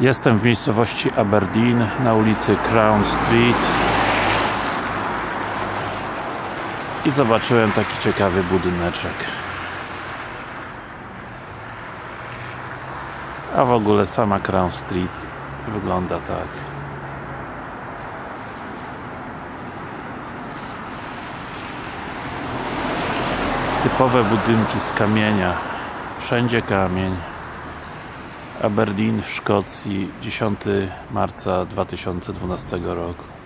Jestem w miejscowości Aberdeen na ulicy Crown Street. I zobaczyłem taki ciekawy budyneczek. A w ogóle sama Crown Street wygląda tak. Typowe budynki z kamienia. Wszędzie kamień Aberdeen w Szkocji 10 marca 2012 roku